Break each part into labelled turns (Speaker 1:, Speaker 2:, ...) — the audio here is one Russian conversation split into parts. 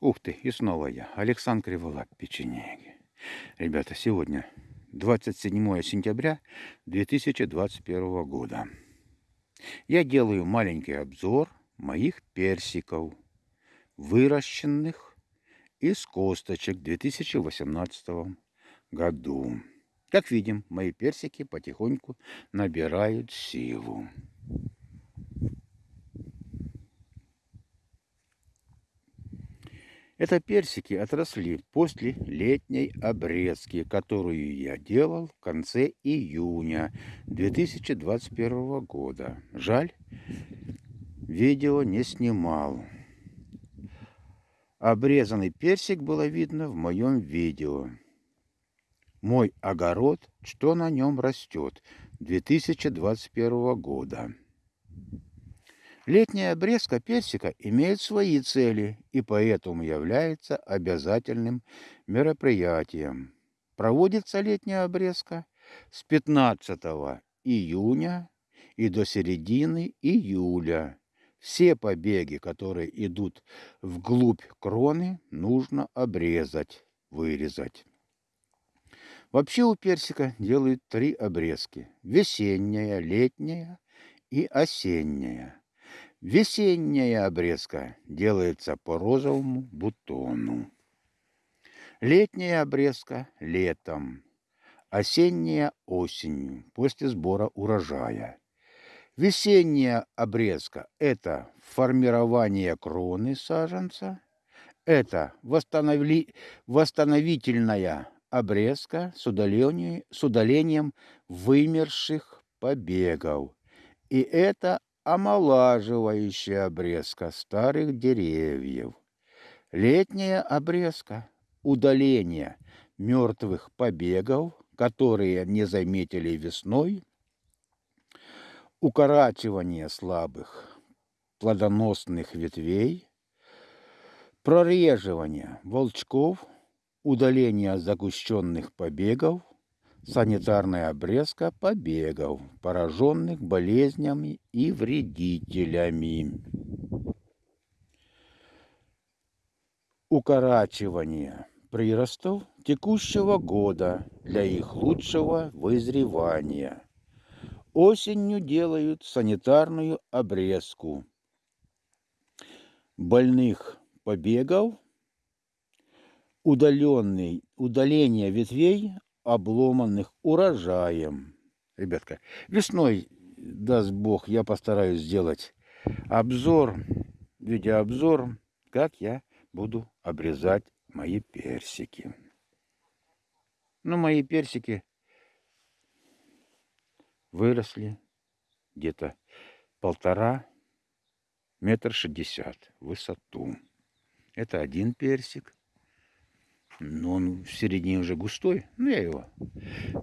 Speaker 1: Ух ты, и снова я, Александр Криволап, печенеги. Ребята, сегодня 27 сентября 2021 года. Я делаю маленький обзор моих персиков, выращенных из косточек в 2018 году. Как видим, мои персики потихоньку набирают силу. Это персики отросли после летней обрезки, которую я делал в конце июня 2021 года. Жаль, видео не снимал. Обрезанный персик было видно в моем видео. Мой огород, что на нем растет 2021 года. Летняя обрезка персика имеет свои цели и поэтому является обязательным мероприятием. Проводится летняя обрезка с 15 июня и до середины июля. Все побеги, которые идут вглубь кроны, нужно обрезать, вырезать. Вообще у персика делают три обрезки. Весенняя, летняя и осенняя. Весенняя обрезка делается по розовому бутону. Летняя обрезка летом. Осенняя осенью, после сбора урожая. Весенняя обрезка – это формирование кроны саженца. Это восстановили... восстановительная обрезка с, удалением, с удалением вымерших побегов. И это омолаживающая обрезка старых деревьев. Летняя обрезка – удаление мертвых побегов, которые не заметили весной, укорачивание слабых плодоносных ветвей, прореживание волчков, удаление загущенных побегов – санитарная обрезка побегов, пораженных болезнями и вредителями. Укорачивание приростов текущего года для их лучшего вызревания. Осенью делают санитарную обрезку больных побегов, удаленный, удаление ветвей обломанных урожаем. Ребятка, весной, даст Бог, я постараюсь сделать обзор, видеообзор, как я буду обрезать мои персики. Ну, мои персики выросли где-то полтора метр шестьдесят в высоту. Это один персик. Но он в середине уже густой. Ну, я его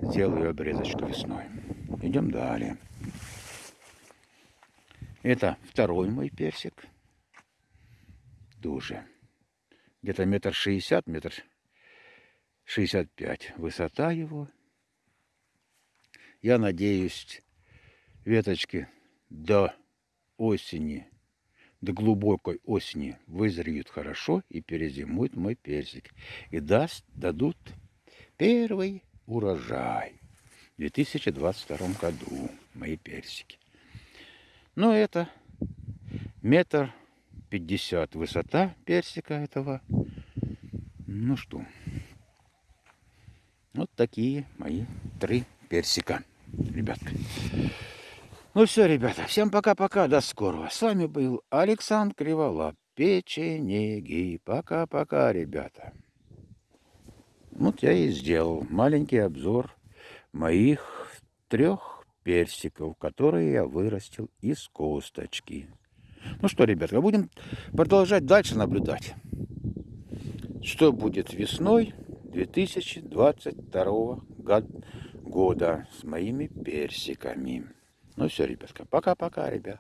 Speaker 1: сделаю обрезочку весной. Идем далее. Это второй мой персик. Дуже. Где-то метр шестьдесят, метр шестьдесят пять высота его. Я надеюсь, веточки до осени до глубокой осени вызреют хорошо и перезимует мой персик. И даст, дадут первый урожай в 2022 году мои персики. Но это метр пятьдесят высота персика этого. Ну что, вот такие мои три персика, ребятка. Ну все, ребята, всем пока-пока, до скорого. С вами был Александр Криволап, печенеги. Пока-пока, ребята. Вот я и сделал маленький обзор моих трех персиков, которые я вырастил из косточки. Ну что, ребята, будем продолжать дальше наблюдать, что будет весной 2022 года с моими персиками. Ну все, ребятка, пока-пока, ребят.